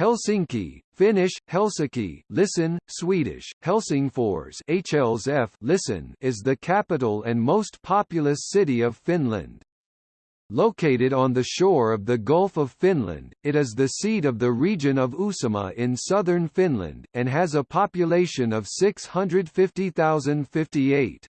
Helsinki, Finnish, Helsinki, listen, Swedish, Helsingfors HLSF listen is the capital and most populous city of Finland. Located on the shore of the Gulf of Finland, it is the seat of the region of Uusimaa in southern Finland, and has a population of 650,058.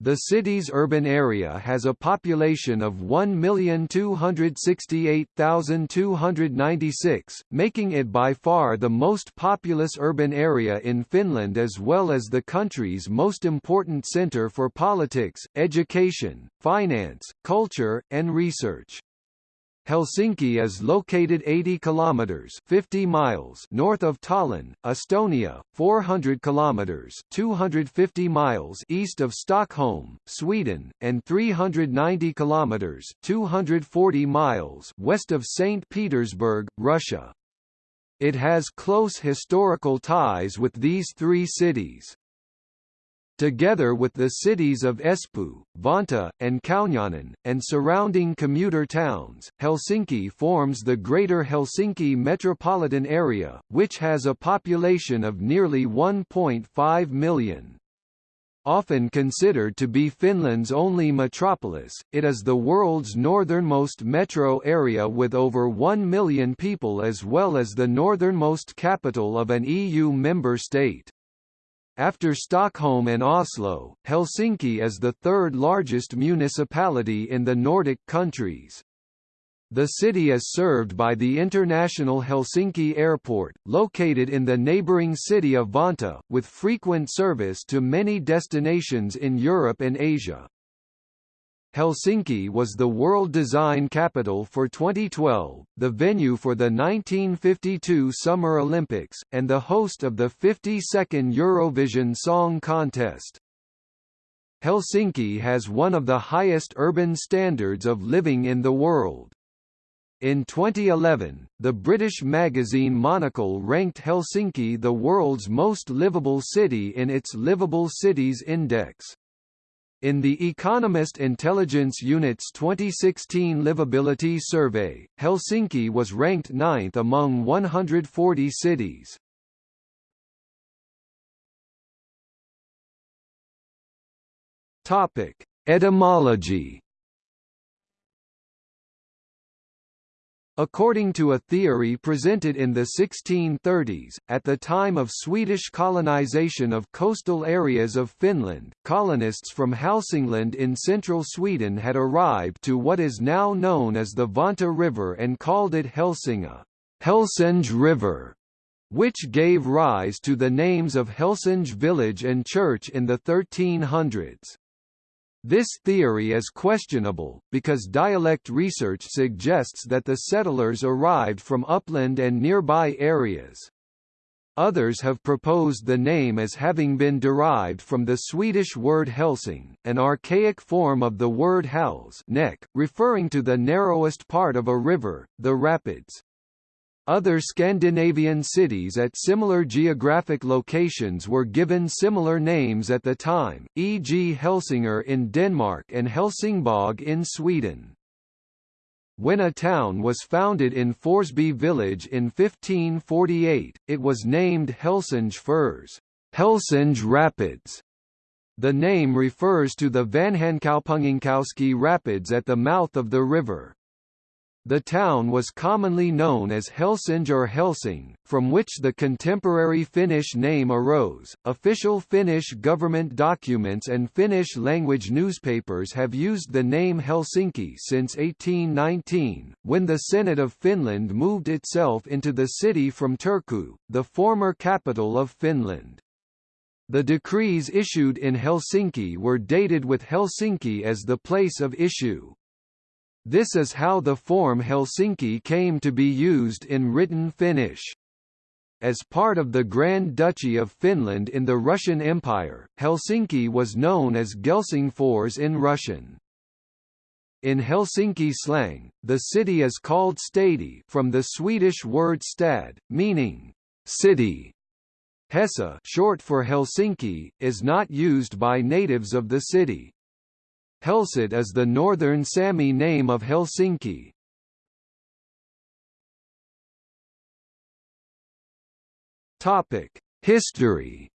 The city's urban area has a population of 1,268,296, making it by far the most populous urban area in Finland as well as the country's most important centre for politics, education, finance, culture, and research. Helsinki is located 80 kilometers 50 miles north of Tallinn, Estonia, 400 kilometers 250 miles east of Stockholm, Sweden, and 390 kilometers 240 miles west of St. Petersburg, Russia. It has close historical ties with these three cities. Together with the cities of Espoo, Vantaa, and Kauniainen, and surrounding commuter towns, Helsinki forms the Greater Helsinki metropolitan area, which has a population of nearly 1.5 million. Often considered to be Finland's only metropolis, it is the world's northernmost metro area with over 1 million people as well as the northernmost capital of an EU member state. After Stockholm and Oslo, Helsinki is the third largest municipality in the Nordic countries. The city is served by the International Helsinki Airport, located in the neighbouring city of Vantaa, with frequent service to many destinations in Europe and Asia. Helsinki was the World Design Capital for 2012, the venue for the 1952 Summer Olympics, and the host of the 52nd Eurovision Song Contest. Helsinki has one of the highest urban standards of living in the world. In 2011, the British magazine Monocle ranked Helsinki the world's most livable city in its Livable Cities Index. In The Economist Intelligence Unit's 2016 Livability Survey, Helsinki was ranked ninth among 140 cities. Topic: Etymology According to a theory presented in the 1630s, at the time of Swedish colonization of coastal areas of Finland, colonists from Hälsingland in central Sweden had arrived to what is now known as the Vantaa River and called it Helsingå Helsinge River, which gave rise to the names of Helsinge village and church in the 1300s. This theory is questionable, because dialect research suggests that the settlers arrived from upland and nearby areas. Others have proposed the name as having been derived from the Swedish word helsing, an archaic form of the word hals neck, referring to the narrowest part of a river, the rapids. Other Scandinavian cities at similar geographic locations were given similar names at the time, e.g. Helsingør in Denmark and Helsingborg in Sweden. When a town was founded in Forsby village in 1548, it was named Helsinge fors Helsinge Rapids. The name refers to the Vanhankaupunginkoski Rapids at the mouth of the river. The town was commonly known as Helsinge or Helsing, from which the contemporary Finnish name arose. Official Finnish government documents and Finnish language newspapers have used the name Helsinki since 1819, when the Senate of Finland moved itself into the city from Turku, the former capital of Finland. The decrees issued in Helsinki were dated with Helsinki as the place of issue. This is how the form Helsinki came to be used in written Finnish. As part of the Grand Duchy of Finland in the Russian Empire, Helsinki was known as Gelsingfors in Russian. In Helsinki slang, the city is called Stadi from the Swedish word stad, meaning city. Hesa short for Helsinki, is not used by natives of the city. Helsset is the northern Sami name of Helsinki. Topic: History.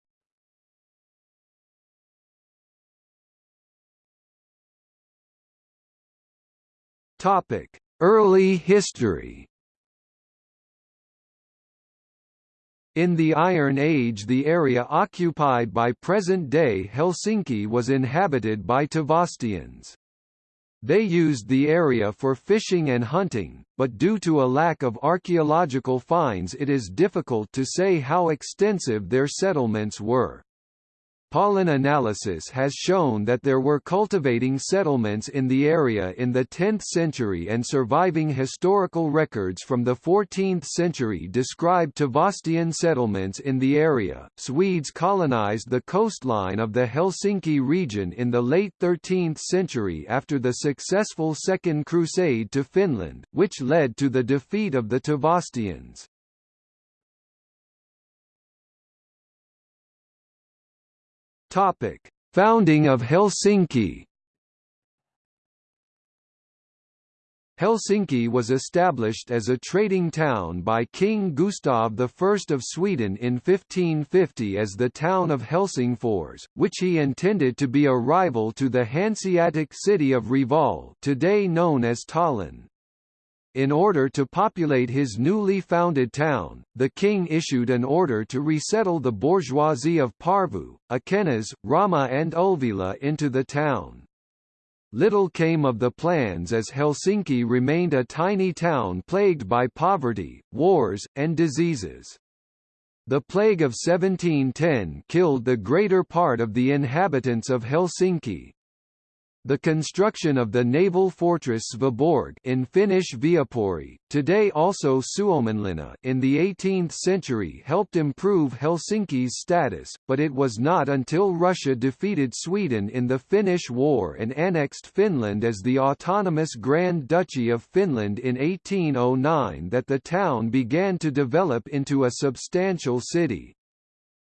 Topic: Early history. In the Iron Age the area occupied by present-day Helsinki was inhabited by Tavastians. They used the area for fishing and hunting, but due to a lack of archaeological finds it is difficult to say how extensive their settlements were. Pollen analysis has shown that there were cultivating settlements in the area in the 10th century and surviving historical records from the 14th century describe Tavastian settlements in the area. Swedes colonized the coastline of the Helsinki region in the late 13th century after the successful Second Crusade to Finland, which led to the defeat of the Tavastians. Topic: Founding of Helsinki. Helsinki was established as a trading town by King Gustav I of Sweden in 1550 as the town of Helsingfors, which he intended to be a rival to the Hanseatic city of Reval today known as Tallinn. In order to populate his newly founded town, the king issued an order to resettle the bourgeoisie of Porvoo, Ekenäs, Rauma and Ulvila into the town. Little came of the plans as Helsinki remained a tiny town plagued by poverty, wars, and diseases. The plague of 1710 killed the greater part of the inhabitants of Helsinki, the construction of the naval fortress Sveaborg in Finnish Viapori, today also Suomenlinna in the 18th century helped improve Helsinki's status, but it was not until Russia defeated Sweden in the Finnish War and annexed Finland as the autonomous Grand Duchy of Finland in 1809 that the town began to develop into a substantial city.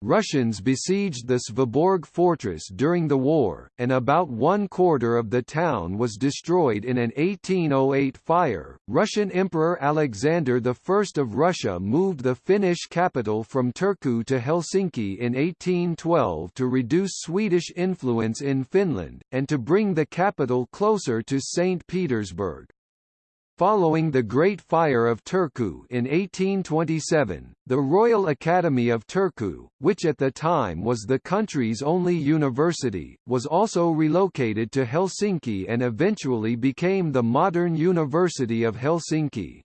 Russians besieged the Sveaborg fortress during the war, and about one quarter of the town was destroyed in an 1808 fire. Russian Emperor Alexander I of Russia moved the Finnish capital from Turku to Helsinki in 1812 to reduce Swedish influence in Finland, and to bring the capital closer to St. Petersburg. Following the Great Fire of Turku in 1827, the Royal Academy of Turku, which at the time was the country's only university, was also relocated to Helsinki and eventually became the modern University of Helsinki.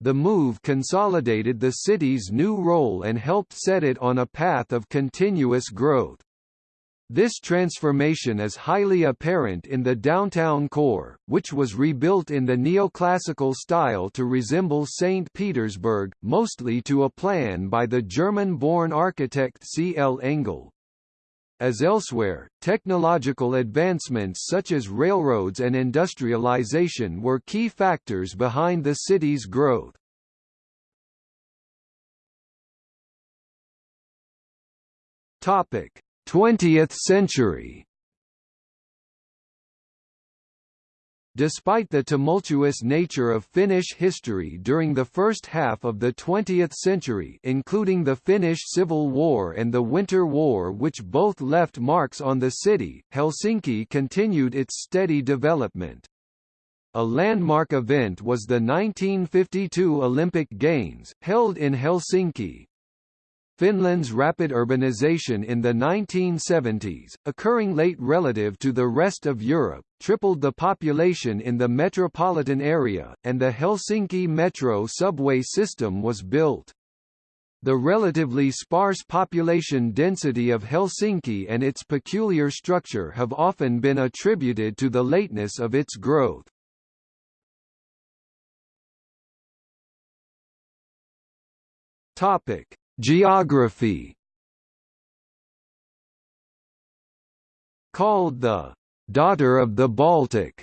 The move consolidated the city's new role and helped set it on a path of continuous growth. This transformation is highly apparent in the downtown core, which was rebuilt in the neoclassical style to resemble St. Petersburg, mostly to a plan by the German-born architect C. L. Engel. As elsewhere, technological advancements such as railroads and industrialization were key factors behind the city's growth. Topic: 20th century Despite the tumultuous nature of Finnish history during the first half of the 20th century including the Finnish Civil War and the Winter War which both left marks on the city, Helsinki continued its steady development. A landmark event was the 1952 Olympic Games, held in Helsinki, Finland's rapid urbanization in the 1970s, occurring late relative to the rest of Europe, tripled the population in the metropolitan area, and the Helsinki Metro subway system was built. The relatively sparse population density of Helsinki and its peculiar structure have often been attributed to the lateness of its growth. Topic: Geography Called the «daughter of the Baltic»,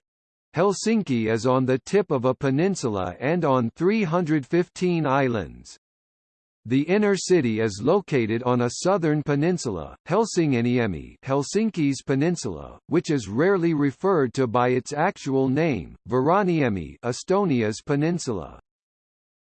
Helsinki is on the tip of a peninsula and on 315 islands. The inner city is located on a southern peninsula, Helsinginiemi Helsinki's peninsula, which is rarely referred to by its actual name, Vironniemi Estonia's peninsula.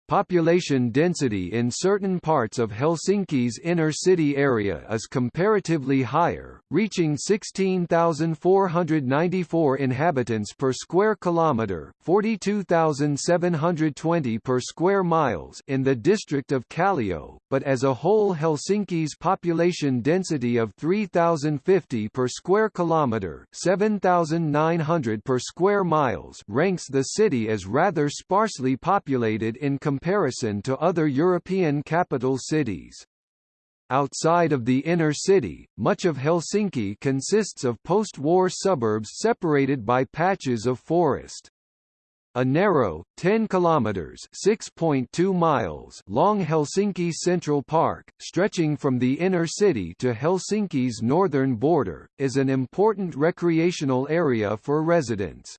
Population density in certain parts of Helsinki's inner city area is comparatively higher, reaching 16,494 inhabitants per square kilometre, 42,720 per square miles in the district of Kallio, but as a whole Helsinki's population density of 3,050 per square kilometre, 7,900 per square miles ranks the city as rather sparsely populated in comparison to other European capital cities. Outside of the inner city, much of Helsinki consists of post-war suburbs separated by patches of forest. A narrow, 10 kilometers (6.2 miles) long Helsinki Central Park, stretching from the inner city to Helsinki's northern border, is an important recreational area for residents.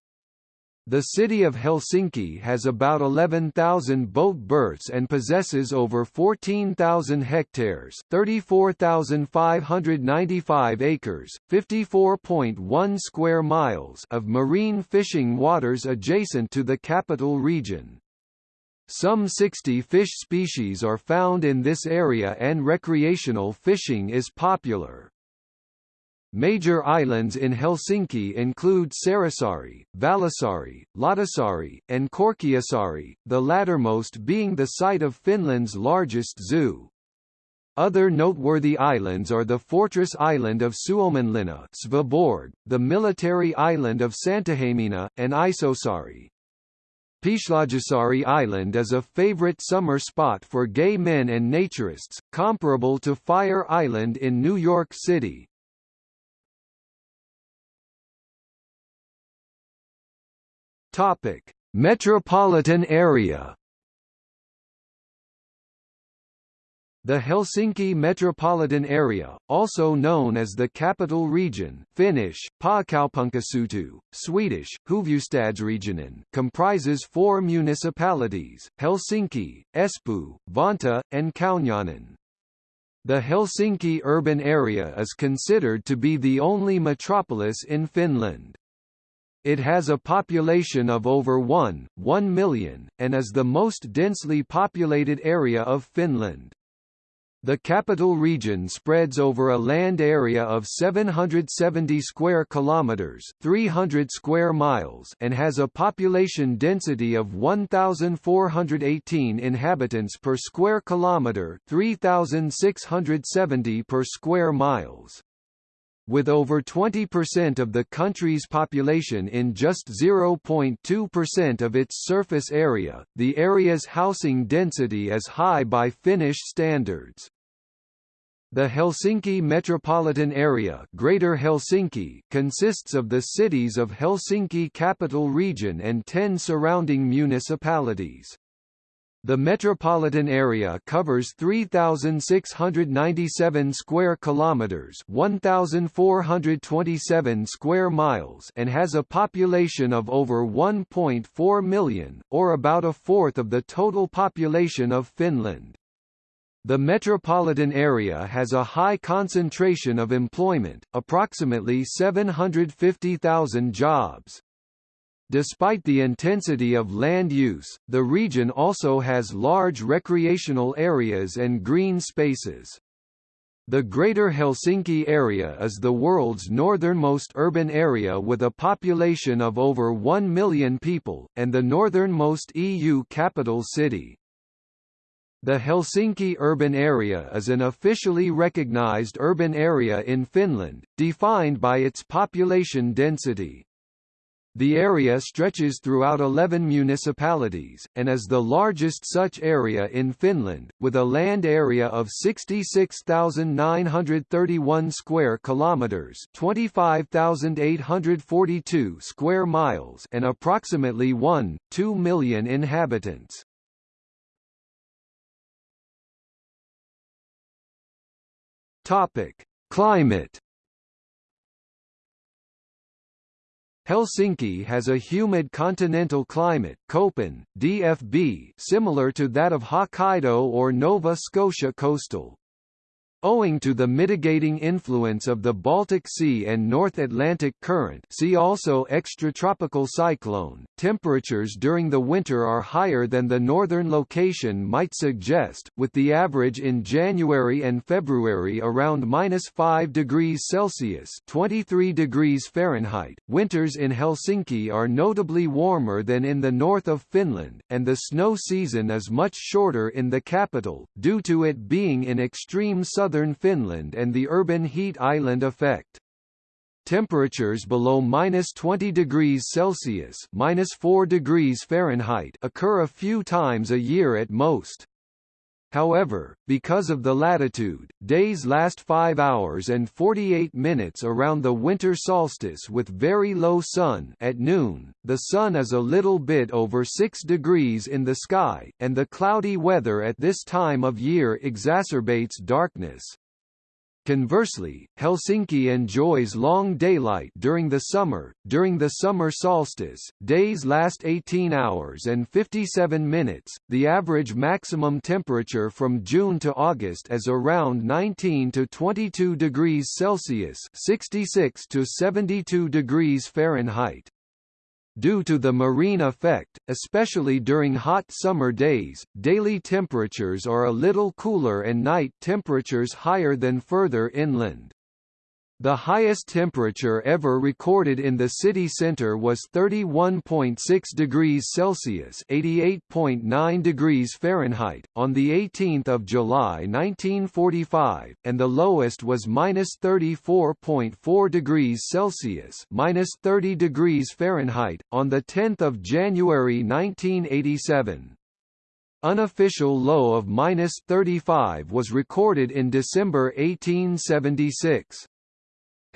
The city of Helsinki has about 11,000 boat berths and possesses over 14,000 hectares 34,595 acres, 54.1 square miles of marine fishing waters adjacent to the capital region. Some 60 fish species are found in this area and recreational fishing is popular. Major islands in Helsinki include Seurasaari, Vallisaari, Lauttasaari, and Korkeasaari, the lattermost being the site of Finland's largest zoo. Other noteworthy islands are the fortress island of Suomenlinna Sveaborg, the military island of Santahamina, and Isosaari. Pihlajasaari Island is a favorite summer spot for gay men and naturists, comparable to Fire Island in New York City. Topic: Metropolitan area. The Helsinki metropolitan area, also known as the Capital Region Finnish, Pääkaupunkiseutu, Swedish, Huvudstadsregionen, comprises four municipalities, Helsinki, Espoo, Vantaa, and Kauniainen. The Helsinki urban area is considered to be the only metropolis in Finland. It has a population of over 1, 1 million, and is the most densely populated area of Finland. The capital region spreads over a land area of 770 square kilometers, 300 square miles, and has a population density of 1418 inhabitants per square kilometer, 3670 per square miles. With over 20% of the country's population in just 0.2% of its surface area, the area's housing density is high by Finnish standards. The Helsinki metropolitan area Greater Helsinki consists of the cities of Helsinki capital region and 10 surrounding municipalities. The metropolitan area covers 3697 square kilometers, 1427 square miles, and has a population of over 1.4 million, or about a fourth of the total population of Finland. The metropolitan area has a high concentration of employment, approximately 750,000 jobs. Despite the intensity of land use, the region also has large recreational areas and green spaces. The Greater Helsinki area is the world's northernmost urban area with a population of over 1 million people, and the northernmost EU capital city. The Helsinki urban area is an officially recognized urban area in Finland, defined by its population density. The area stretches throughout 11 municipalities, and is the largest such area in Finland, with a land area of 66,931 square kilometers, 25,842 square miles, and approximately 1.2 million inhabitants. Climate Helsinki has a humid continental climate Köppen, DFB, similar to that of Hokkaido or Nova Scotia coastal. Owing to the mitigating influence of the Baltic Sea and North Atlantic Current see also extratropical cyclone, temperatures during the winter are higher than the northern location might suggest, with the average in January and February around minus 5 degrees Celsius 23 degrees Fahrenheit. Winters in Helsinki are notably warmer than in the north of Finland, and the snow season is much shorter in the capital, due to it being in extreme southern southern Finland and the urban heat island effect. Temperatures below minus 20 degrees Celsius minus 4 degrees Fahrenheit occur a few times a year at most. However, because of the latitude, days last 5 hours and 48 minutes around the winter solstice with very low sun at noon, the sun is a little bit over 6 degrees in the sky, and the cloudy weather at this time of year exacerbates darkness. Conversely, Helsinki enjoys long daylight during the summer. During the summer solstice, days last 18 hours and 57 minutes. The average maximum temperature from June to August is around 19 to 22 degrees Celsius, 66 to 72 degrees Fahrenheit. Due to the marine effect, especially during hot summer days, daily temperatures are a little cooler and night temperatures higher than further inland. The highest temperature ever recorded in the city center was 31.6 degrees Celsius (88.9 degrees Fahrenheit) on the 18th of July 1945, and the lowest was -34.4 degrees Celsius (30 degrees Fahrenheit) on the 10th of January 1987. Unofficial low of -35 was recorded in December 1876.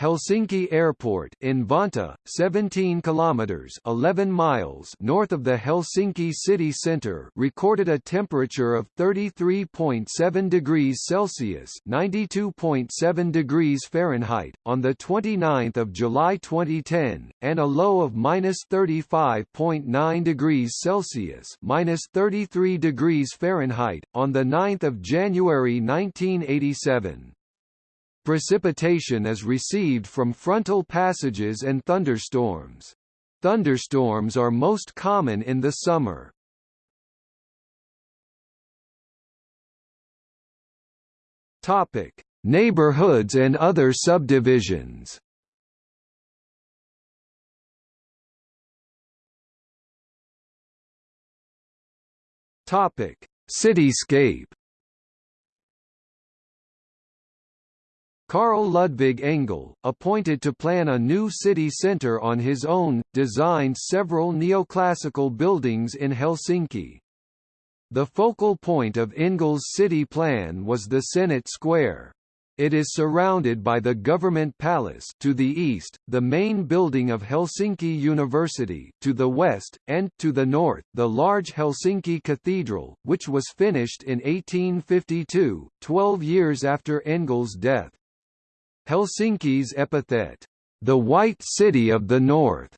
Helsinki Airport in Vantaa, 17 kilometers (11 miles) north of the Helsinki city center, recorded a temperature of 33.7 degrees Celsius (92.7 degrees Fahrenheit) on the 29th of July 2010, and a low of -35.9 degrees Celsius (-33 degrees Fahrenheit) on the 9th of January 1987. Precipitation is received from frontal passages and thunderstorms. Thunderstorms are most common in the summer. Topic: Neighborhoods and other subdivisions. Topic: Cityscape. Carl Ludvig Engel, appointed to plan a new city centre on his own, designed several neoclassical buildings in Helsinki. The focal point of Engel's city plan was the Senate Square. It is surrounded by the Government Palace to the east, the main building of Helsinki University to the west, and, to the north, the large Helsinki Cathedral, which was finished in 1852, 12 years after Engel's death. Helsinki's epithet, the White City of the North,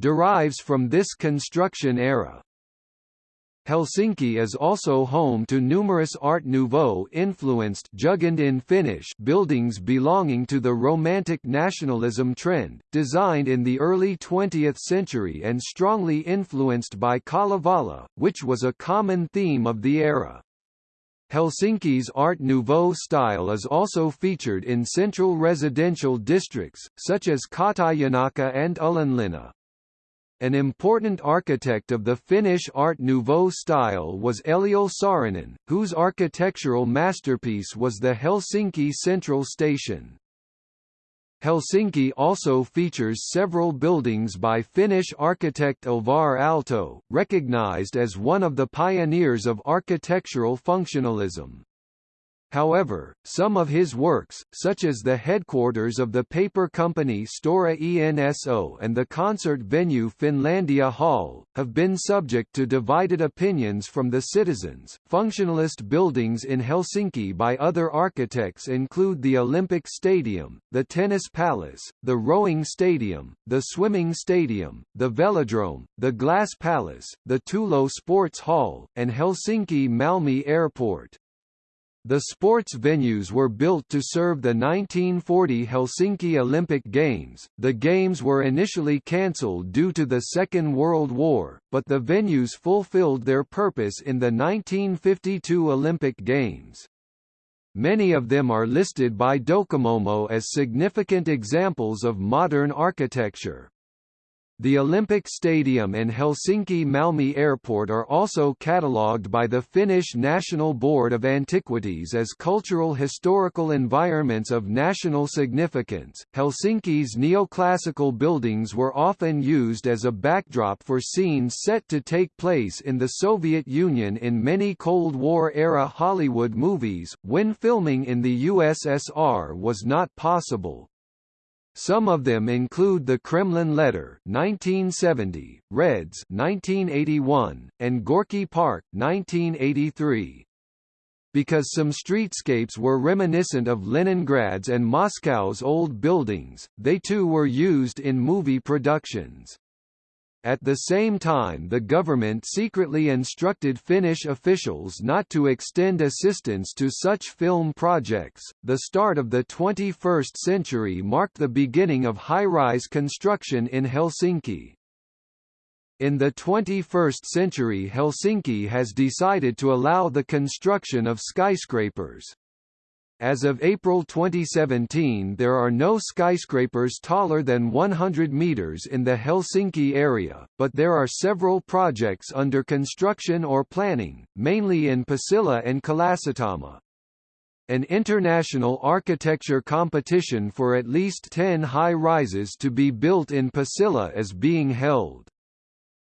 derives from this construction era. Helsinki is also home to numerous Art Nouveau-influenced in Finnish buildings belonging to the Romantic nationalism trend, designed in the early 20th century and strongly influenced by Kalevala, which was a common theme of the era. Helsinki's Art Nouveau style is also featured in central residential districts, such as Katajanokka and Ullanlinna. An important architect of the Finnish Art Nouveau style was Eliel Saarinen, whose architectural masterpiece was the Helsinki Central Station. Helsinki also features several buildings by Finnish architect Alvar Aalto, recognized as one of the pioneers of architectural functionalism. However, some of his works, such as the headquarters of the paper company Stora Enso and the concert venue Finlandia Hall, have been subject to divided opinions from the citizens. Functionalist buildings in Helsinki by other architects include the Olympic Stadium, the Tennis Palace, the Rowing Stadium, the Swimming Stadium, the Velodrome, the Glass Palace, the Töölö Sports Hall, and Helsinki Malmi Airport. The sports venues were built to serve the 1940 Helsinki Olympic Games. The Games were initially cancelled due to the Second World War, but the venues fulfilled their purpose in the 1952 Olympic Games. Many of them are listed by Docomomo as significant examples of modern architecture. The Olympic Stadium and Helsinki-Malmi Airport are also catalogued by the Finnish National Board of Antiquities as cultural historical environments of national significance. Helsinki's neoclassical buildings were often used as a backdrop for scenes set to take place in the Soviet Union in many Cold War-era Hollywood movies, when filming in the USSR was not possible. Some of them include the Kremlin Letter 1970, Reds 1981, and Gorky Park 1983. Because some streetscapes were reminiscent of Leningrad's and Moscow's old buildings, they too were used in movie productions. At the same time the government secretly instructed Finnish officials not to extend assistance to such film projects. The start of the 21st century marked the beginning of high-rise construction in Helsinki. In the 21st century Helsinki has decided to allow the construction of skyscrapers. As of April 2017 there are no skyscrapers taller than 100 meters in the Helsinki area, but there are several projects under construction or planning, mainly in Pasila and Kalasatama. An international architecture competition for at least 10 high-rises to be built in Pasila is being held.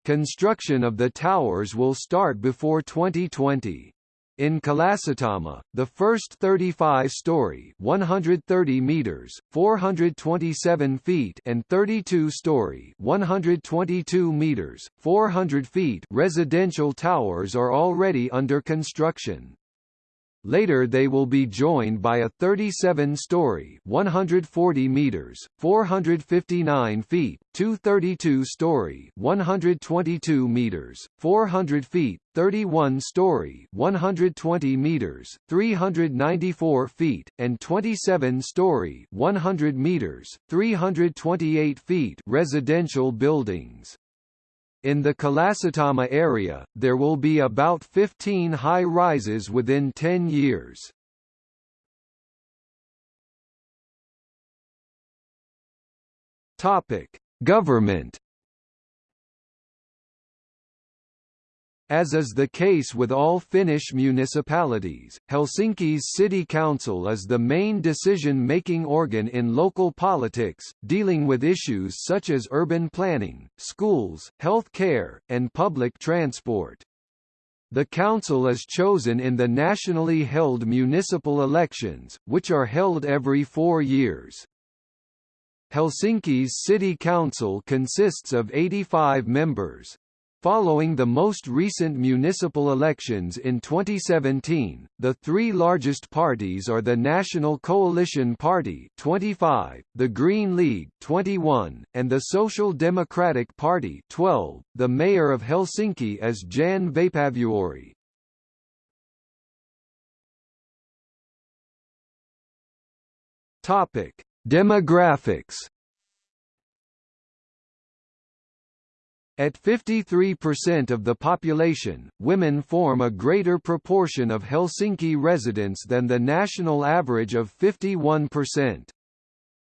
Construction of the towers will start before 2020. In Kalasatama, the first 35-story (130 meters, 427 feet) and 32-story (122 meters, 400 feet) residential towers are already under construction. Later they will be joined by a 37-story 140 meters, 459 feet, 232-story 122 meters, 400 feet, 31-story 120 meters, 394 feet, and 27-story 100 meters, 328 feet residential buildings. In the Kalasatama area, there will be about 15 high-rises within 10 years. Topic: Government As is the case with all Finnish municipalities, Helsinki's city council is the main decision-making organ in local politics, dealing with issues such as urban planning, schools, health care, and public transport. The council is chosen in the nationally held municipal elections, which are held every four years. Helsinki's city council consists of 85 members, Following the most recent municipal elections in 2017, the three largest parties are the National Coalition Party 25, the Green League 21, and the Social Democratic Party 12. The mayor of Helsinki is Jan Vapaavuori. Topic: Demographics At 53% of the population, women form a greater proportion of Helsinki residents than the national average of 51%.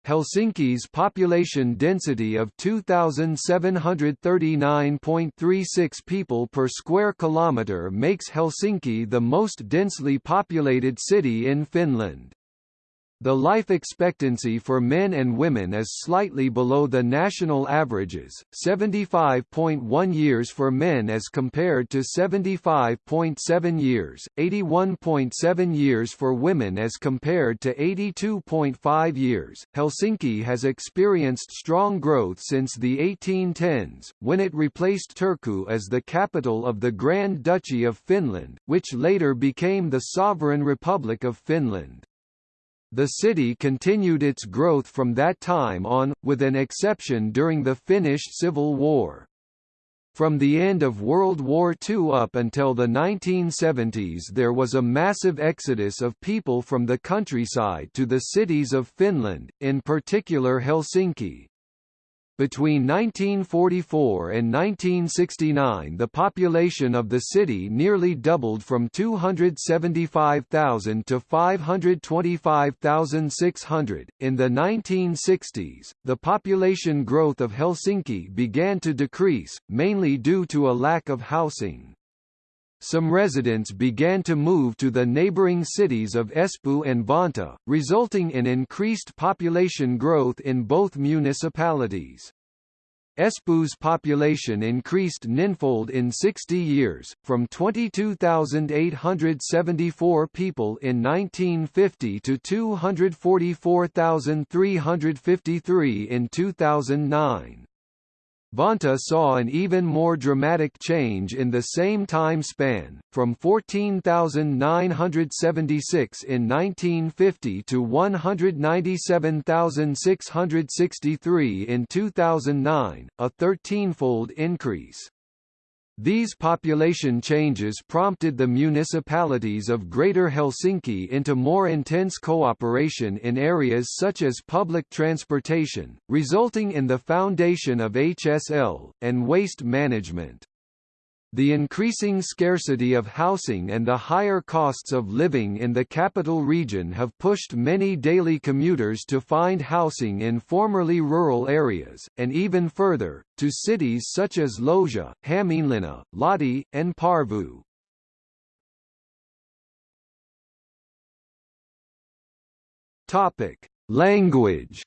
Helsinki's population density of 2,739.36 people per square kilometre makes Helsinki the most densely populated city in Finland. The life expectancy for men and women is slightly below the national averages, 75.1 years for men as compared to 75.7 years, 81.7 years for women as compared to 82.5 years. Helsinki has experienced strong growth since the 1810s, when it replaced Turku as the capital of the Grand Duchy of Finland, which later became the Sovereign Republic of Finland. The city continued its growth from that time on, with an exception during the Finnish Civil War. From the end of World War II up until the 1970s there was a massive exodus of people from the countryside to the cities of Finland, in particular Helsinki. Between 1944 and 1969 the population of the city nearly doubled from 275,000 to 525,600. In the 1960s, the population growth of Helsinki began to decrease, mainly due to a lack of housing some residents began to move to the neighboring cities of Espoo and Vantaa, resulting in increased population growth in both municipalities. Espoo's population increased ninfold in 60 years, from 22,874 people in 1950 to 244,353 in 2009. Vantaa saw an even more dramatic change in the same time span, from 14,976 in 1950 to 197,663 in 2009, a 13-fold increase. These population changes prompted the municipalities of Greater Helsinki into more intense cooperation in areas such as public transportation, resulting in the foundation of HSL, and waste management. The increasing scarcity of housing and the higher costs of living in the capital region have pushed many daily commuters to find housing in formerly rural areas, and even further, to cities such as Lohja, Hämeenlinna, Lahti, and Porvoo. Language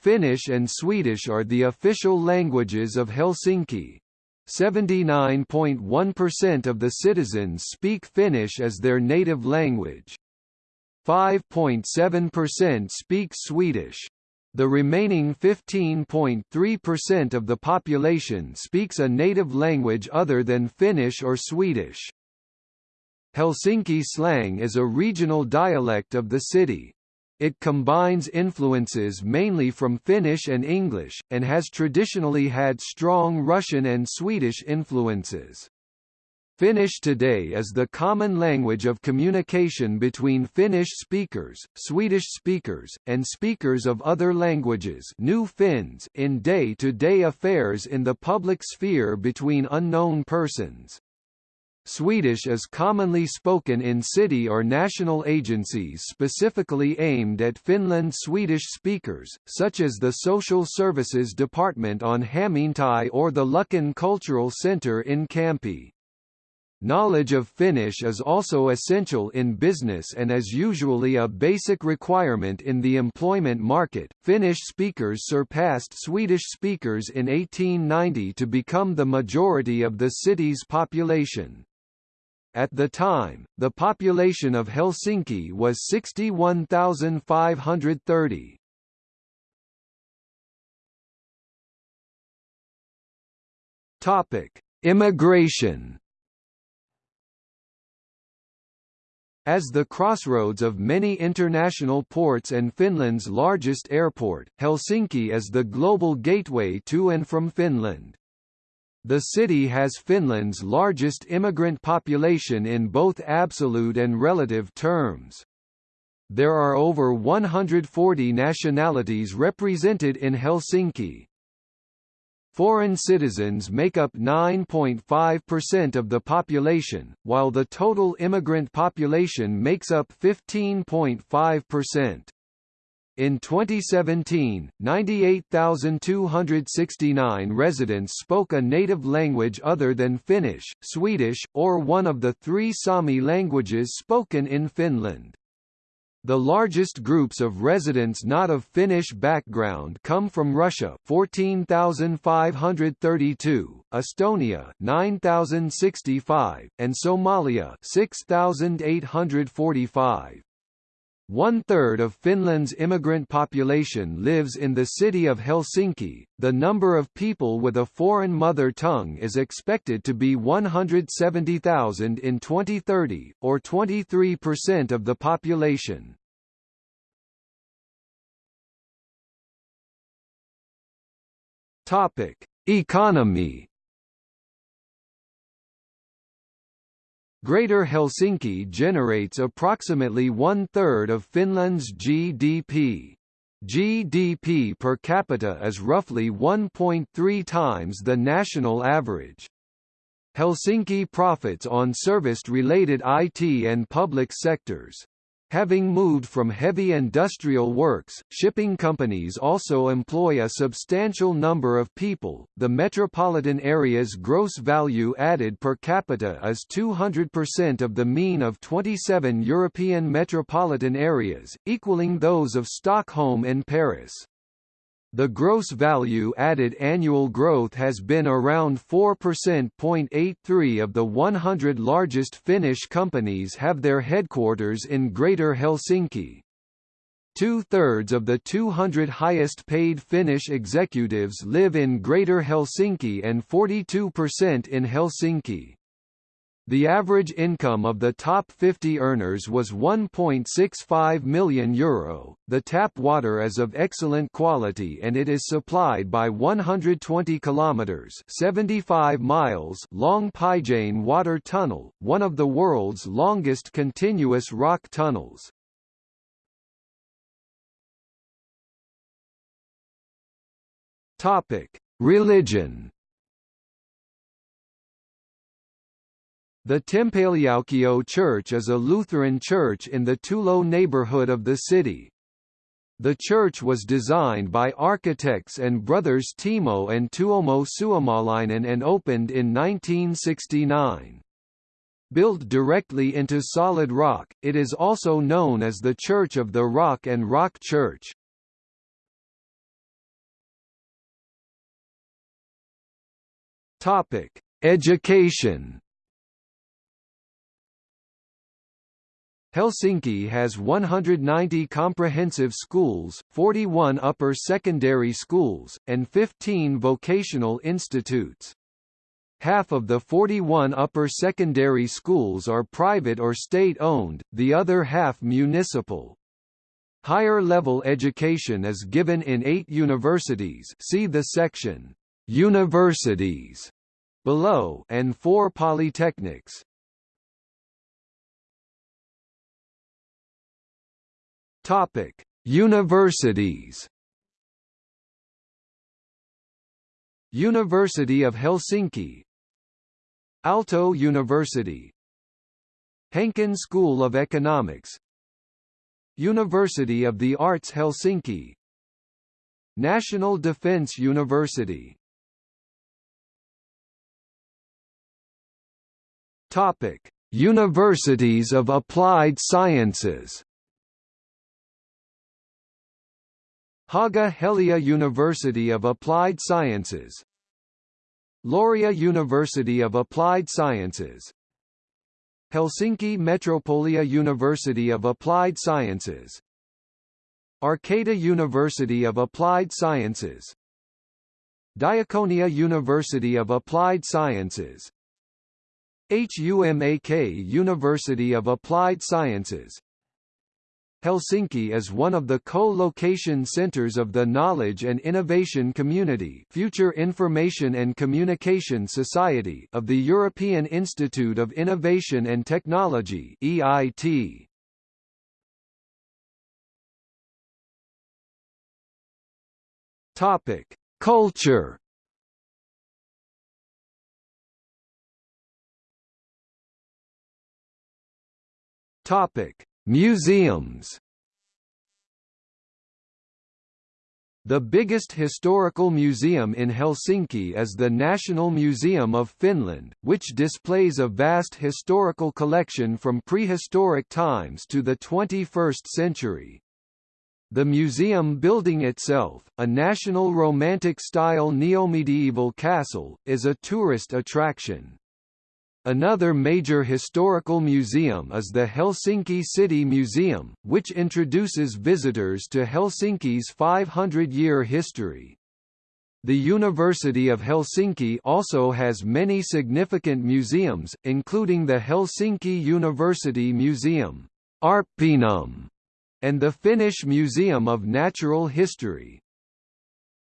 Finnish and Swedish are the official languages of Helsinki. 79.1% of the citizens speak Finnish as their native language. 5.7% speak Swedish. The remaining 15.3% of the population speaks a native language other than Finnish or Swedish. Helsinki slang is a regional dialect of the city. It combines influences mainly from Finnish and English, and has traditionally had strong Russian and Swedish influences. Finnish today is the common language of communication between Finnish speakers, Swedish speakers, and speakers of other languages new Finns in day-to-day -day affairs in the public sphere between unknown persons. Swedish is commonly spoken in city or national agencies specifically aimed at Finland Swedish speakers, such as the Social Services Department on Hameentie or the Luckan Cultural Center in Kamppi. Knowledge of Finnish is also essential in business and is usually a basic requirement in the employment market. Finnish speakers surpassed Swedish speakers in 1890 to become the majority of the city's population. At the time, the population of Helsinki was 61,530. Topic: Immigration. As the crossroads of many international ports and Finland's largest airport, Helsinki is the global gateway to and from Finland. The city has Finland's largest immigrant population in both absolute and relative terms. There are over 140 nationalities represented in Helsinki. Foreign citizens make up 9.5% of the population, while the total immigrant population makes up 15.5%. In 2017, 98,269 residents spoke a native language other than Finnish, Swedish, or one of the three Sami languages spoken in Finland. The largest groups of residents not of Finnish background come from Russia 14,532, Estonia 9,065, and Somalia 6,845. One-third of Finland's immigrant population lives in the city of Helsinki. The number of people with a foreign mother tongue is expected to be 170,000 in 2030, or 23% of the population. Topic: Economy Greater Helsinki generates approximately one-third of Finland's GDP. GDP per capita is roughly 1.3 times the national average. Helsinki profits on service-related IT and public sectors. Having moved from heavy industrial works, shipping companies also employ a substantial number of people. The metropolitan area's gross value added per capita is 200% of the mean of 27 European metropolitan areas, equaling those of Stockholm and Paris. The gross value added annual growth has been around 4%.83 of the 100 largest Finnish companies have their headquarters in Greater Helsinki. Two-thirds of the 200 highest-paid Finnish executives live in Greater Helsinki and 42% in Helsinki. The average income of the top 50 earners was 1.65 million euro. The tap water is of excellent quality and it is supplied by 120 kilometers (75 miles) long Päijänne water tunnel, one of the world's longest continuous rock tunnels. Topic: Religion The Tempeliaukio Church is a Lutheran church in the Töölö neighborhood of the city. The church was designed by architects and brothers Timo and Tuomo Suomalainen and opened in 1969. Built directly into solid rock, it is also known as the Church of the Rock and Rock Church. Topic: Education Helsinki has 190 comprehensive schools, 41 upper secondary schools, and 15 vocational institutes. Half of the 41 upper secondary schools are private or state-owned, the other half municipal. Higher level education is given in eight universities see the section, Universities, below and four polytechnics. Topic: Universities. University of Helsinki. Aalto University. Hanken School of Economics. University of the Arts Helsinki. National Defence University. Topic: Universities of Applied Sciences Haaga Helia University of Applied Sciences. Laurea University of Applied Sciences. Helsinki Metropolia University of Applied Sciences. Arcada University of Applied Sciences. Diaconia University of Applied Sciences. HUMAK University of Applied Sciences Helsinki is one of the co-location centers of the Knowledge and Innovation Community Future Information and Communication Society of the European Institute of Innovation and Technology EIT. Topic: Culture Topic: Museums The biggest historical museum in Helsinki is the National Museum of Finland, which displays a vast historical collection from prehistoric times to the 21st century. The museum building itself, a National Romantic-style neo-medieval castle, is a tourist attraction. Another major historical museum is the Helsinki City Museum, which introduces visitors to Helsinki's 500-year history. The University of Helsinki also has many significant museums, including the Helsinki University Museum, Arppeanum, and the Finnish Museum of Natural History.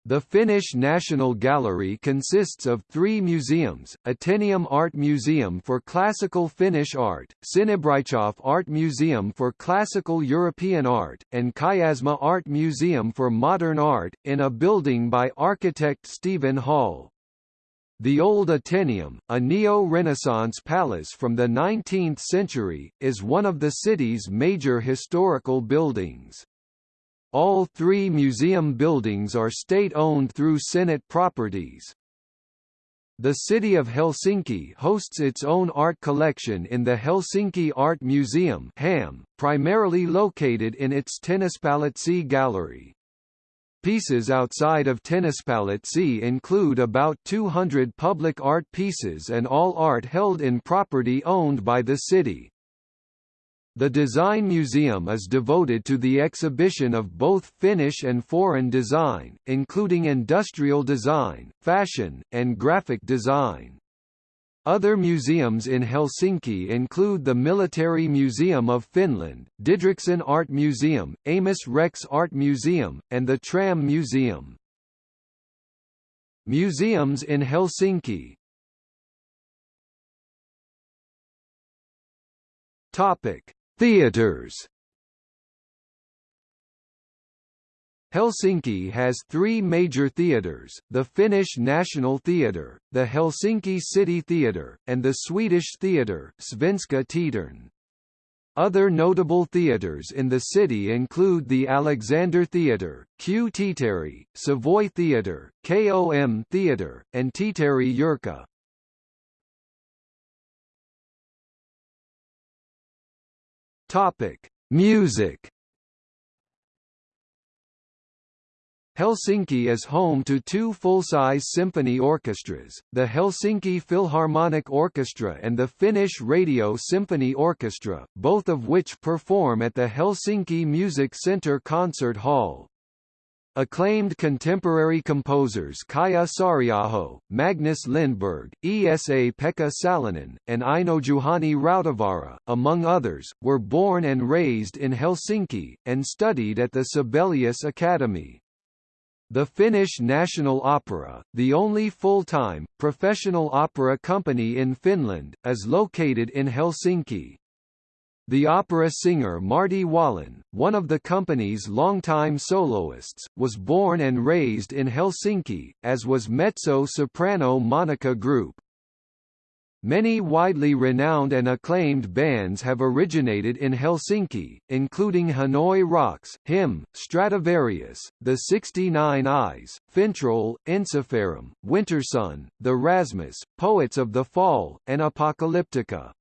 The Finnish National Gallery consists of three museums, Atheneum Art Museum for Classical Finnish Art, Sinebrychoff Art Museum for Classical European Art, and Kiasma Art Museum for Modern Art, in a building by architect Steven Holl. The Old Atheneum, a neo-Renaissance palace from the 19th century, is one of the city's major historical buildings. All three museum buildings are state-owned through Senate properties. The city of Helsinki hosts its own art collection in the Helsinki Art Museum HAM, primarily located in its Tennispalatsi gallery. Pieces outside of Tennispalatsi include about 200 public art pieces and all art held in property owned by the city. The Design Museum is devoted to the exhibition of both Finnish and foreign design, including industrial design, fashion, and graphic design. Other museums in Helsinki include the Military Museum of Finland, Didrichsen Art Museum, Amos Rex Art Museum, and the Tram Museum. Museums in Helsinki Topic Theaters Helsinki has three major theatres, the Finnish National Theatre, the Helsinki City Theatre, and the Swedish theatre Teatern. Other notable theatres in the city include the Alexander Theatre, Q Teatteri, Savoy Theatre, KOM Theatre, and Teatteri Jurkka. Topic: Music. Helsinki is home to two full-size symphony orchestras, the Helsinki Philharmonic Orchestra and the Finnish Radio Symphony Orchestra, both of which perform at the Helsinki Music Centre Concert Hall. Acclaimed contemporary composers Kaija Saariaho, Magnus Lindberg, Esa Pekka Salonen, and Einojuhani Rautavaara, among others, were born and raised in Helsinki, and studied at the Sibelius Academy. The Finnish National Opera, the only full-time, professional opera company in Finland, is located in Helsinki. The opera singer Martti Wallin, one of the company's longtime soloists, was born and raised in Helsinki, as was mezzo-soprano Monica Groop. Many widely renowned and acclaimed bands have originated in Helsinki, including Hanoi Rocks, Him, Stratovarius, The 69 Eyes, Fintroll, Ensiferum, Wintersun, The Rasmus, Poets of the Fall, and Apocalyptica.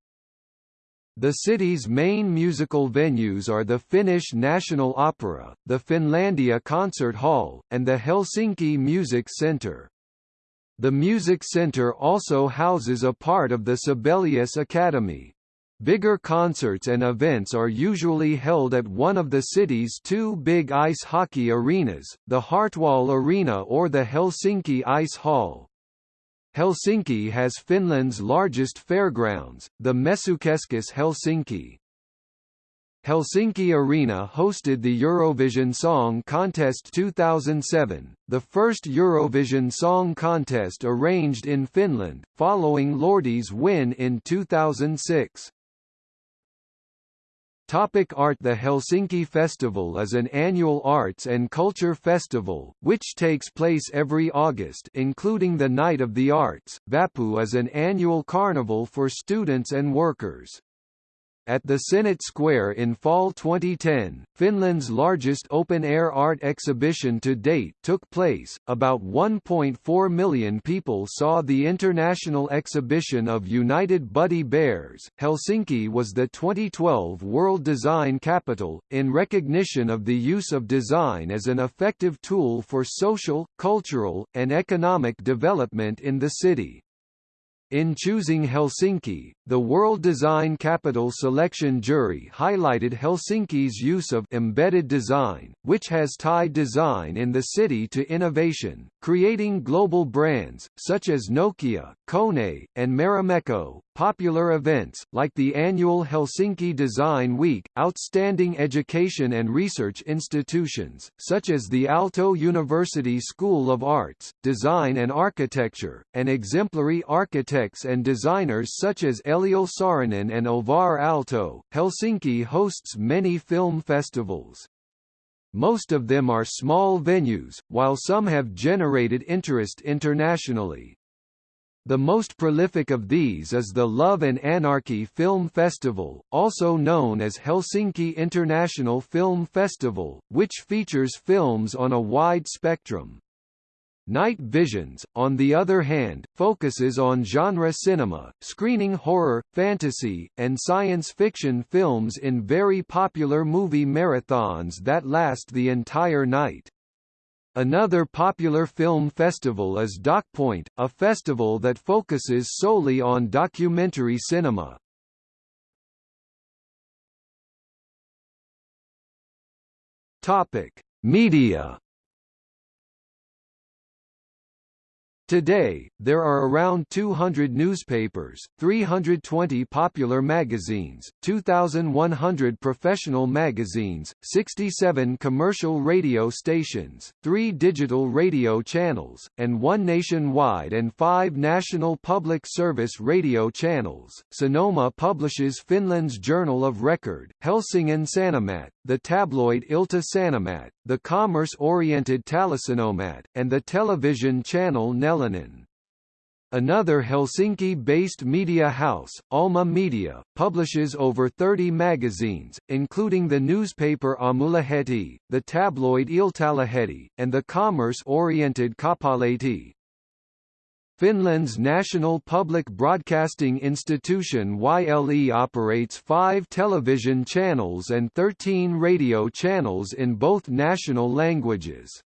The city's main musical venues are the Finnish National Opera, the Finlandia Concert Hall, and the Helsinki Music Centre. The Music Centre also houses a part of the Sibelius Academy. Bigger concerts and events are usually held at one of the city's two big ice hockey arenas, the Hartwall Arena or the Helsinki Ice Hall. Helsinki has Finland's largest fairgrounds, the Messukeskus Helsinki. Helsinki Arena hosted the Eurovision Song Contest 2007, the first Eurovision Song Contest arranged in Finland, following Lordi's win in 2006. Topic art The Helsinki Festival is an annual arts and culture festival, which takes place every August including the Night of the Arts. Vappu is an annual carnival for students and workers. At the Senate Square in fall 2010, Finland's largest open-air art exhibition to date took place. About 1.4 million people saw the international exhibition of United Buddy Bears. Helsinki was the 2012 World Design Capital, in recognition of the use of design as an effective tool for social, cultural, and economic development in the city. In choosing Helsinki, the World Design Capital Selection Jury highlighted Helsinki's use of embedded design, which has tied design in the city to innovation, creating global brands, such as Nokia, Kone, and Marimekko, popular events, like the annual Helsinki Design Week, outstanding education and research institutions, such as the Aalto University School of Arts, Design and Architecture, and exemplary architects and designers such as Eliel Saarinen and Alvar Aalto. Helsinki hosts many film festivals. Most of them are small venues, while some have generated interest internationally. The most prolific of these is the Love and Anarchy Film Festival, also known as Helsinki International Film Festival, which features films on a wide spectrum. Night Visions, on the other hand, focuses on genre cinema, screening horror, fantasy, and science fiction films in very popular movie marathons that last the entire night. Another popular film festival is DocPoint, a festival that focuses solely on documentary cinema. Topic: Media Today, there are around 200 newspapers, 320 popular magazines, 2,100 professional magazines, 67 commercial radio stations, 3 digital radio channels, and 1 nationwide and 5 national public service radio channels. Sanoma publishes Finland's Journal of Record, Helsingin Sanomat, the tabloid Ilta Sanomat, the commerce-oriented Taloussanomat, and the television channel Another Helsinki-based media house, Alma Media, publishes over 30 magazines, including the newspaper Aamulehti, the tabloid Iltalehti, and the commerce-oriented Kauppalehti. Finland's national public broadcasting institution YLE operates five television channels and 13 radio channels in both national languages.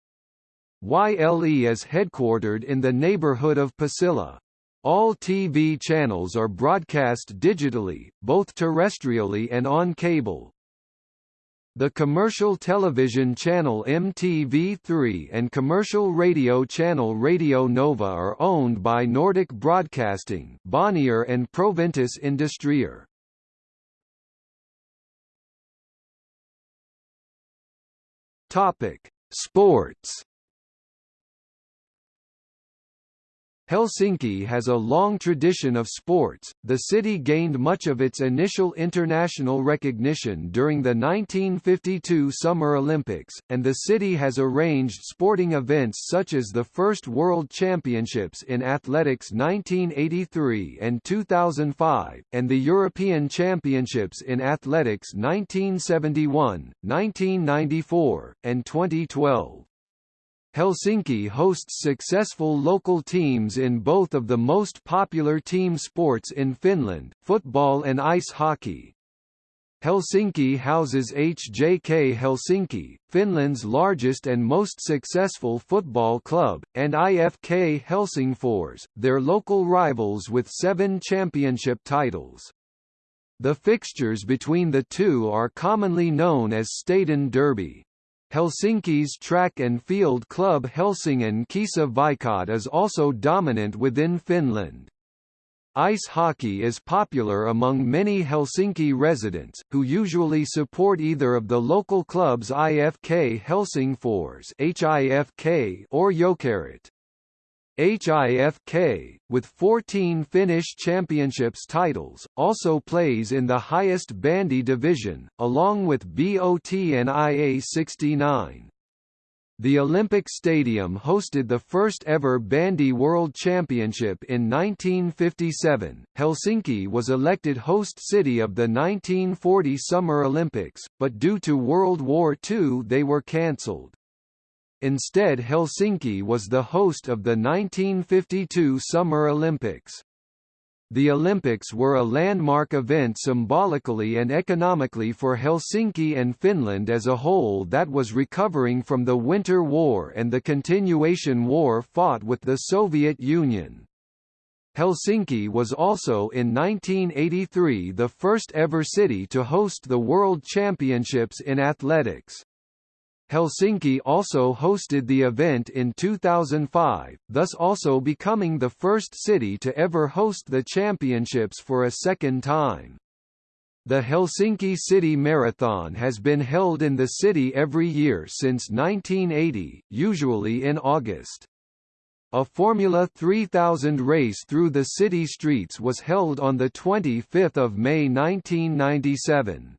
YLE is headquartered in the neighborhood of Pasila. All TV channels are broadcast digitally, both terrestrially and on cable. The commercial television channel MTV3 and commercial radio channel Radio Nova are owned by Nordic Broadcasting Bonnier and Proventus Industrier. Topic: Sports Helsinki has a long tradition of sports. The city gained much of its initial international recognition during the 1952 Summer Olympics, and the city has arranged sporting events such as the first World Championships in Athletics 1983 and 2005, and the European Championships in Athletics 1971, 1994, and 2012. Helsinki hosts successful local teams in both of the most popular team sports in Finland, football and ice hockey. Helsinki houses HJK Helsinki, Finland's largest and most successful football club, and IFK Helsingfors, their local rivals with seven championship titles. The fixtures between the two are commonly known as Stadion Derby. Helsinki's track and field club Helsingin Kisa Veikot is also dominant within Finland. Ice hockey is popular among many Helsinki residents, who usually support either of the local clubs IFK Helsingfors or Jokerit. HIFK, with 14 Finnish Championships titles, also plays in the highest bandy division, along with BOT and IA69. The Olympic Stadium hosted the first ever Bandy World Championship in 1957. Helsinki was elected host city of the 1940 Summer Olympics, but due to World War II they were cancelled. Instead Helsinki was the host of the 1952 Summer Olympics. The Olympics were a landmark event symbolically and economically for Helsinki and Finland as a whole that was recovering from the Winter War and the continuation war fought with the Soviet Union. Helsinki was also in 1983 the first ever city to host the World Championships in athletics. Helsinki also hosted the event in 2005, thus also becoming the first city to ever host the championships for a second time. The Helsinki City Marathon has been held in the city every year since 1980, usually in August. A Formula 3000 race through the city streets was held on 25 May 1997.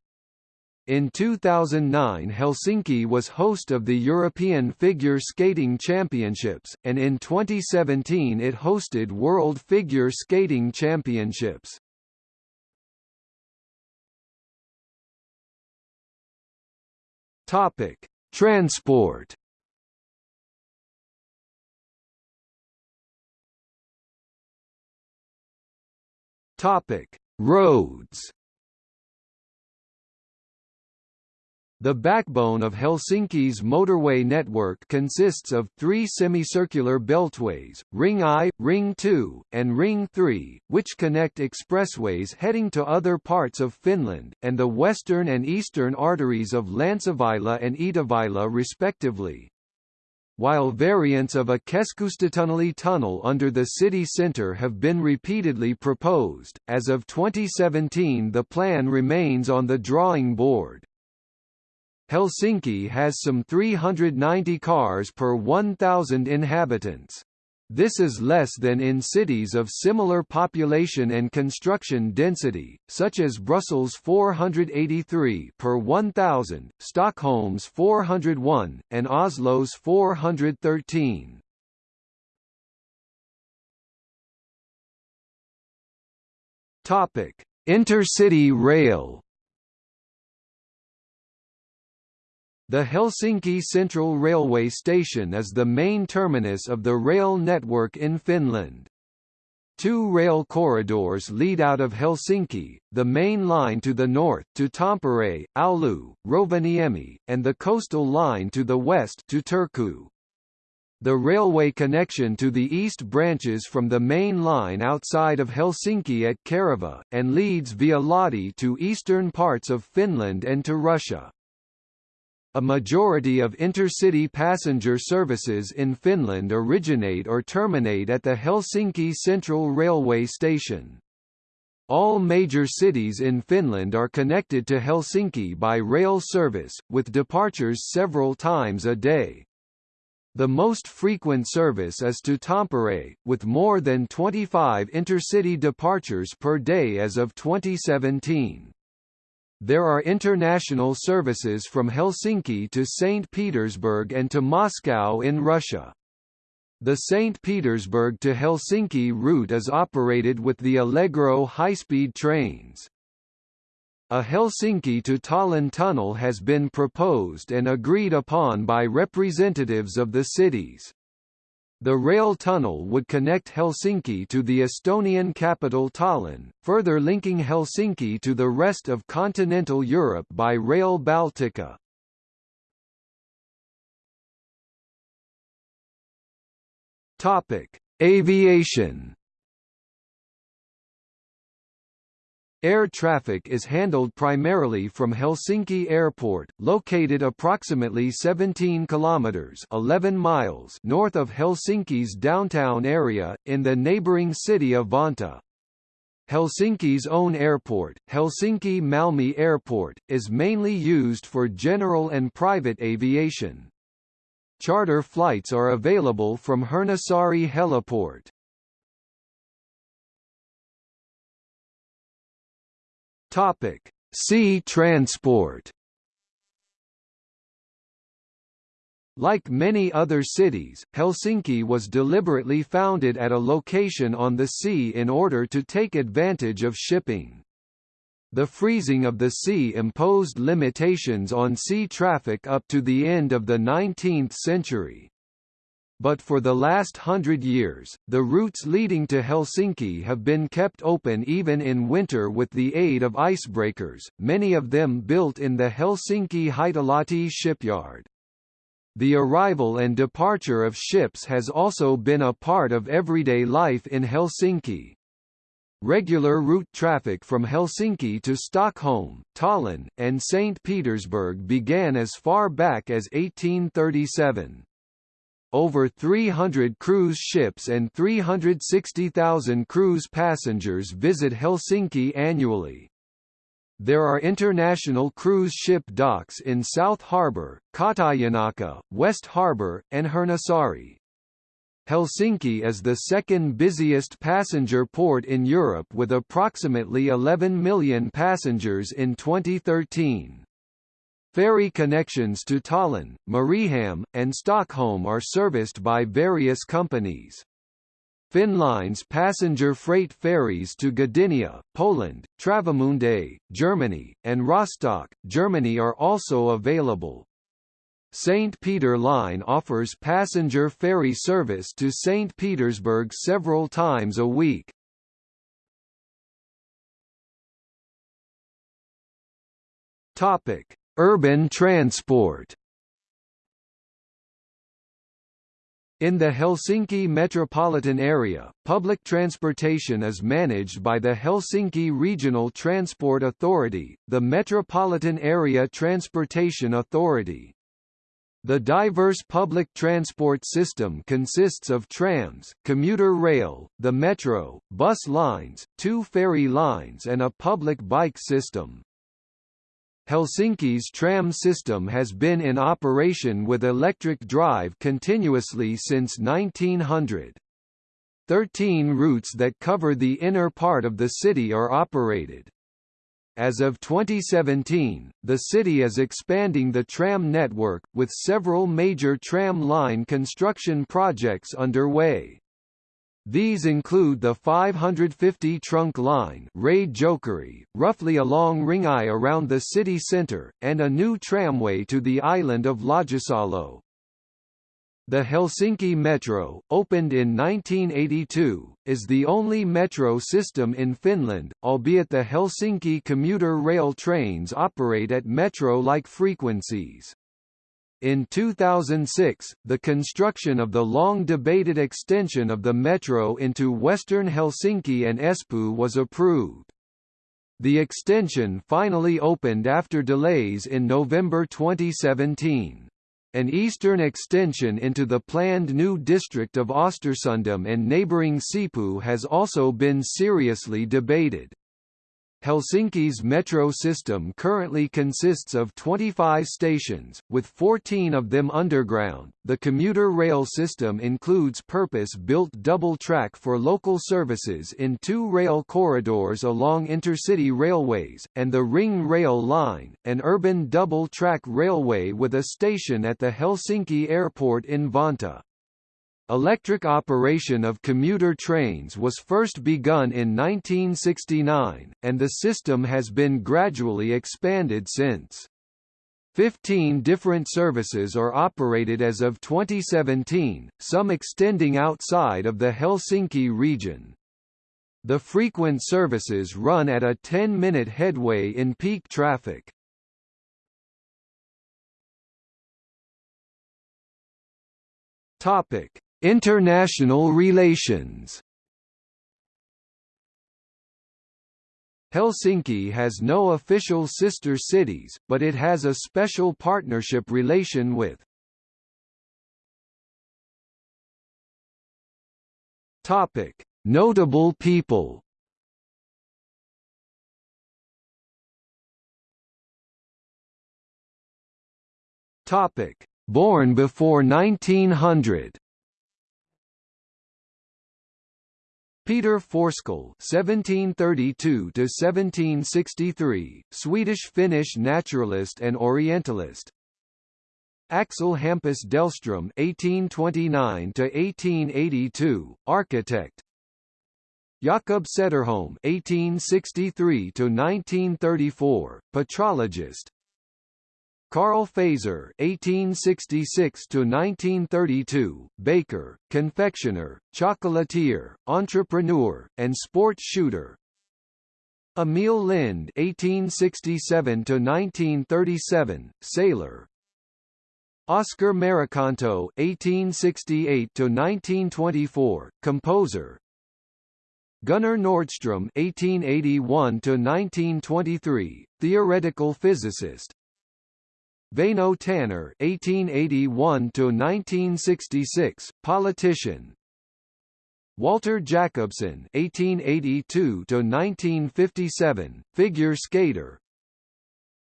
In 2009 Helsinki was host of the European Figure Skating Championships, and in 2017 it hosted World Figure Skating Championships. Topic: Transport. Topic: Roads. The backbone of Helsinki's motorway network consists of three semicircular beltways, Ring I, Ring 2, and Ring 3, which connect expressways heading to other parts of Finland, and the western and eastern arteries of Länsiväylä and Itäväylä respectively. While variants of a Keskustatunneli tunnel under the city centre have been repeatedly proposed, as of 2017 the plan remains on the drawing board. Helsinki has some 390 cars per 1,000 inhabitants. This is less than in cities of similar population and construction density, such as Brussels 483 per 1,000, Stockholm's 401, and Oslo's 413. Topic: Intercity rail The Helsinki Central Railway Station is the main terminus of the rail network in Finland. Two rail corridors lead out of Helsinki, the main line to the north to Tampere, Oulu, Rovaniemi, and the coastal line to the west to Turku. The railway connection to the east branches from the main line outside of Helsinki at Kerava, and leads via Lahti to eastern parts of Finland and to Russia. A majority of intercity passenger services in Finland originate or terminate at the Helsinki Central Railway Station. All major cities in Finland are connected to Helsinki by rail service, with departures several times a day. The most frequent service is to Tampere, with more than 25 intercity departures per day as of 2017. There are international services from Helsinki to St. Petersburg and to Moscow in Russia. The St. Petersburg to Helsinki route is operated with the Allegro high-speed trains. A Helsinki to Tallinn tunnel has been proposed and agreed upon by representatives of the cities. The rail tunnel would connect Helsinki to the Estonian capital Tallinn, further linking Helsinki to the rest of continental Europe by Rail Baltica. Topic: Aviation Air traffic is handled primarily from Helsinki Airport, located approximately 17 kilometers (11 miles) north of Helsinki's downtown area in the neighboring city of Vantaa. Helsinki's own airport, Helsinki Malmi Airport, is mainly used for general and private aviation. Charter flights are available from Hernesaari Heliport. Topic: Sea transport. Like many other cities, Helsinki was deliberately founded at a location on the sea in order to take advantage of shipping. The freezing of the sea imposed limitations on sea traffic up to the end of the 19th century but for the last hundred years, the routes leading to Helsinki have been kept open even in winter with the aid of icebreakers, many of them built in the Helsinki Hietalahti shipyard. The arrival and departure of ships has also been a part of everyday life in Helsinki. Regular route traffic from Helsinki to Stockholm, Tallinn, and St. Petersburg began as far back as 1837. Over 300 cruise ships and 360,000 cruise passengers visit Helsinki annually. There are international cruise ship docks in South Harbour, Katajanokka, West Harbour, and Hernesaari. Helsinki is the second busiest passenger port in Europe with approximately 11 million passengers in 2013. Ferry connections to Tallinn, Mariehamn, and Stockholm are serviced by various companies. Finnline's passenger freight ferries to Gdynia, Poland, Travemünde, Germany, and Rostock, Germany are also available. St. Peter Line offers passenger ferry service to St. Petersburg several times a week. Topic: Urban transport. In the Helsinki metropolitan area, public transportation is managed by the Helsinki Regional Transport Authority, the Metropolitan Area Transportation Authority. The diverse public transport system consists of trams, commuter rail, the metro, bus lines, two ferry lines and a public bike system. Helsinki's tram system has been in operation with electric drive continuously since 1900. Thirteen routes that cover the inner part of the city are operated. As of 2017, the city is expanding the tram network, with several major tram line construction projects underway. These include the 550 trunk line Raide-Jokeri, roughly along Ring I around the city centre, and a new tramway to the island of Laajasalo. The Helsinki Metro, opened in 1982, is the only metro system in Finland, albeit the Helsinki commuter rail trains operate at metro-like frequencies. In 2006, the construction of the long-debated extension of the metro into western Helsinki and Espoo was approved. The extension finally opened after delays in November 2017. An eastern extension into the planned new district of Östersundom and neighbouring Sipoo has also been seriously debated. Helsinki's metro system currently consists of 25 stations, with 14 of them underground. The commuter rail system includes purpose-built double track for local services in two rail corridors along intercity railways, and the Ring Rail Line, an urban double-track railway with a station at the Helsinki airport in Vantaa. Electric operation of commuter trains was first begun in 1969, and the system has been gradually expanded since. Fifteen different services are operated as of 2017, some extending outside of the Helsinki region. The frequent services run at a 10-minute headway in peak traffic. Topic: International relations Helsinki has no official sister cities, but it has a special partnership relation with Topic: Notable people. Topic: Born before 1900. Peter Forsskål (1732–1763), Swedish-Finnish naturalist and Orientalist. Axel Hampus Dalström (1829–1882), architect. Jakob Sederholm (1863–1934), petrologist. Carl Fazer (1866–1932), baker, confectioner, chocolatier, entrepreneur, and sport shooter. Emil Lind (1867–1937), sailor. Oscar Merikanto (1868–1924), composer. Gunnar Nordstrom (1881–1923), theoretical physicist. Väinö Tanner (1881–1966), politician. Walter Jakobsson (1882–1957), figure skater.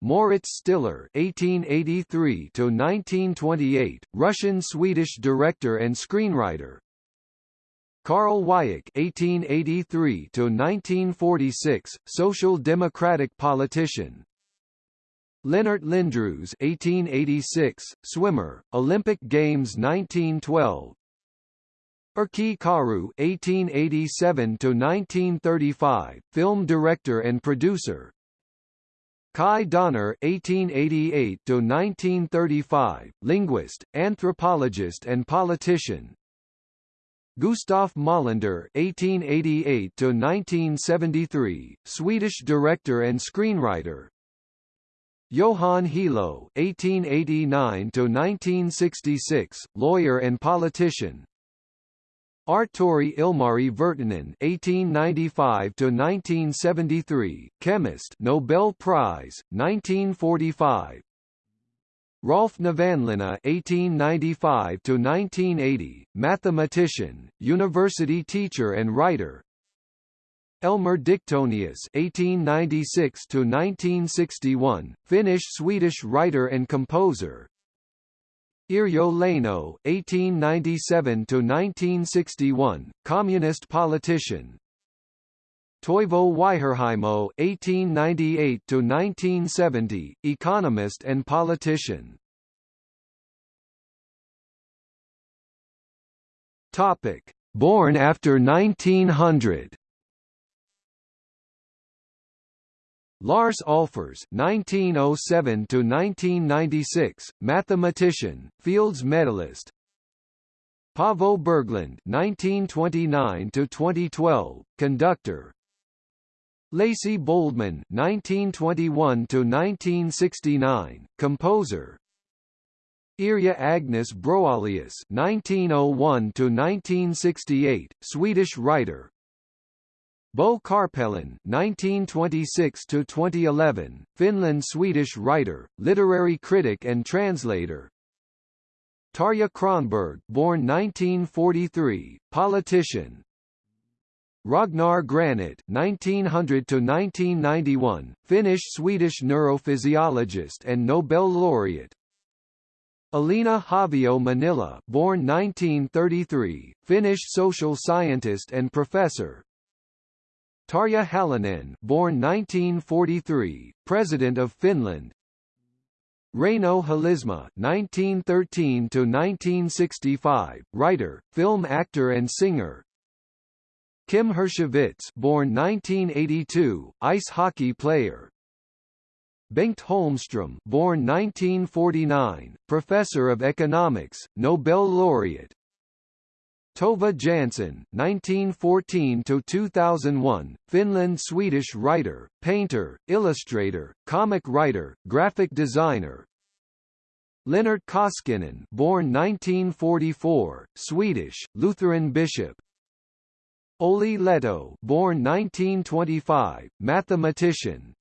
Moritz Stiller (1883–1928), Russian-Swedish director and screenwriter. Karl Wiik (1883–1946), Social Democratic politician. Lennart Lindroos (1886), swimmer, Olympic Games 1912. Erkki Karu 1887 to 1935, film director and producer. Kai Donner 1888 to 1935, linguist, anthropologist, and politician. Gustaf Molander (1888–1973), Swedish director and screenwriter. Johan Helo (1889–1966), lawyer and politician. Artturi Ilmari Virtanen (1895–1973), chemist, Nobel Prize, 1945. Rolf Nevanlinna (1895–1980), mathematician, university teacher and writer. Elmer Diktonius (1896–1961), Finnish-Swedish writer and composer. Yrjö Leino, 1897–1961, communist politician. Toivo Vähähiemo, 1898–1970, economist and politician. Topic: Born after 1900. Lars Ahlfors (1907–1996), mathematician, Fields medalist. Paavo Berglund (1929–2012), conductor. Laci Boldemann (1921–1969), composer. Irja Agnes Browallius (1901–1968), Swedish writer, Bo Karpelin (1926–2011), Finland-Swedish writer, literary critic and translator. Tarja Kronberg, born 1943, politician. Ragnar Granit (1900–1991), Finnish-Swedish neurophysiologist and Nobel laureate. Elina Haavio Mannila, born 1933, Finnish social scientist and professor. Tarja Halonen, born 1943, President of Finland. Reino Helismaa, 1913 writer, film actor and singer. Kim Hirschovits, born 1982, ice hockey player. Bengt Holmström, born 1949, professor of economics, Nobel laureate. Tove Jansson, 1914–2001, Finland-Swedish writer, painter, illustrator, comic writer, graphic designer. Lennart Koskinen, born 1944, Swedish, Lutheran bishop. Olli Lehto, born 1925, mathematician.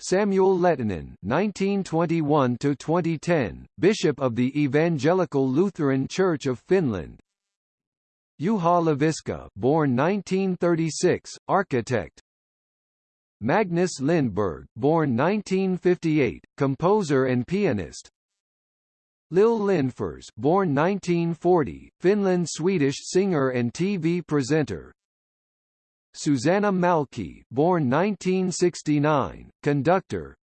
Samuel Lehtonen (1921–2010), Bishop of the Evangelical Lutheran Church of Finland. Juha Leiviskä, born 1936, architect. Magnus Lindberg, born 1958, composer and pianist. Lil Lindfors, born 1940, Finland-Swedish singer and TV presenter. Susanna Mälkki, born 1969, conductor.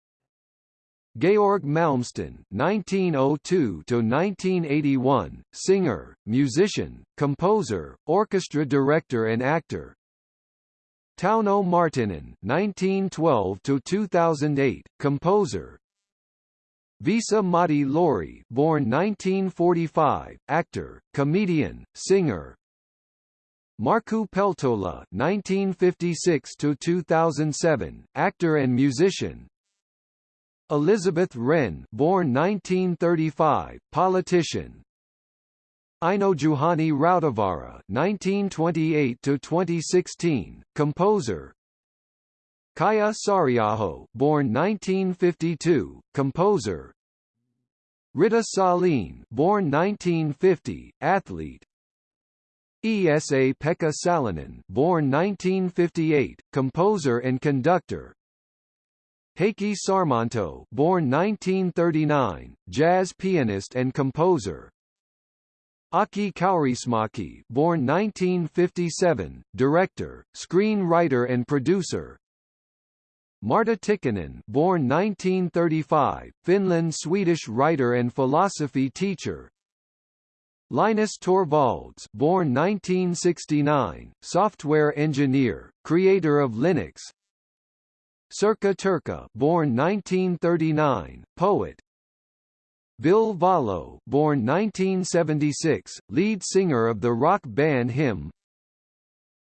Georg Malmsten (1902–1981), singer, musician, composer, orchestra director, and actor. Tauno Marttinen (1912–2008), composer. Vesa-Matti Loiri, born 1945, actor, comedian, singer. Markku Peltola (1956–2007), actor and musician. Elisabeth Rehn born 1935, politician Einojuhani Rautavaara (1928–2016), composer. Kaija Saariaho, born 1952, composer. Rita Sahlin, born 1950, athlete. Esa Pekka Salonen, born 1958, composer and conductor. Heikki Sarmanto, born 1939, jazz pianist and composer. Aki Kaurismäki, born 1957, director, screenwriter and producer. Marta Tikkanen, born 1935, Finland-Swedish writer and philosophy teacher. Linus Torvalds, born 1969, software engineer, creator of Linux. Sirkka Turkka, born 1939, poet, Ville Valo, born 1976, lead singer of the rock band Him.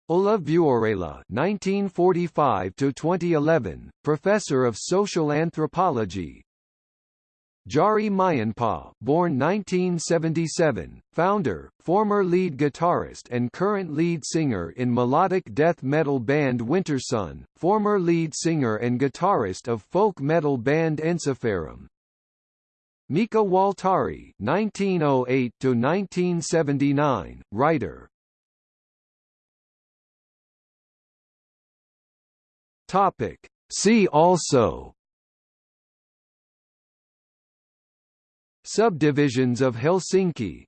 Ulla Vuorela (1945–2011), professor of social anthropology. Jari Mäenpää, born 1977, founder, former lead guitarist and current lead singer in melodic death metal band Wintersun, former lead singer and guitarist of folk metal band Ensiferum, Mika Waltari (1908–1979), writer. Topic. See also. Subdivisions of Helsinki